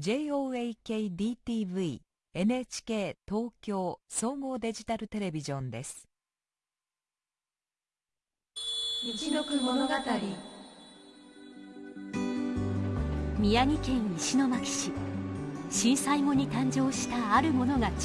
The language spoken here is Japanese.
JOAKDTV NHK 東京総合デジタルテレビジョンです。道のく物語。宮城県石巻市。震災後に誕生したあるものが中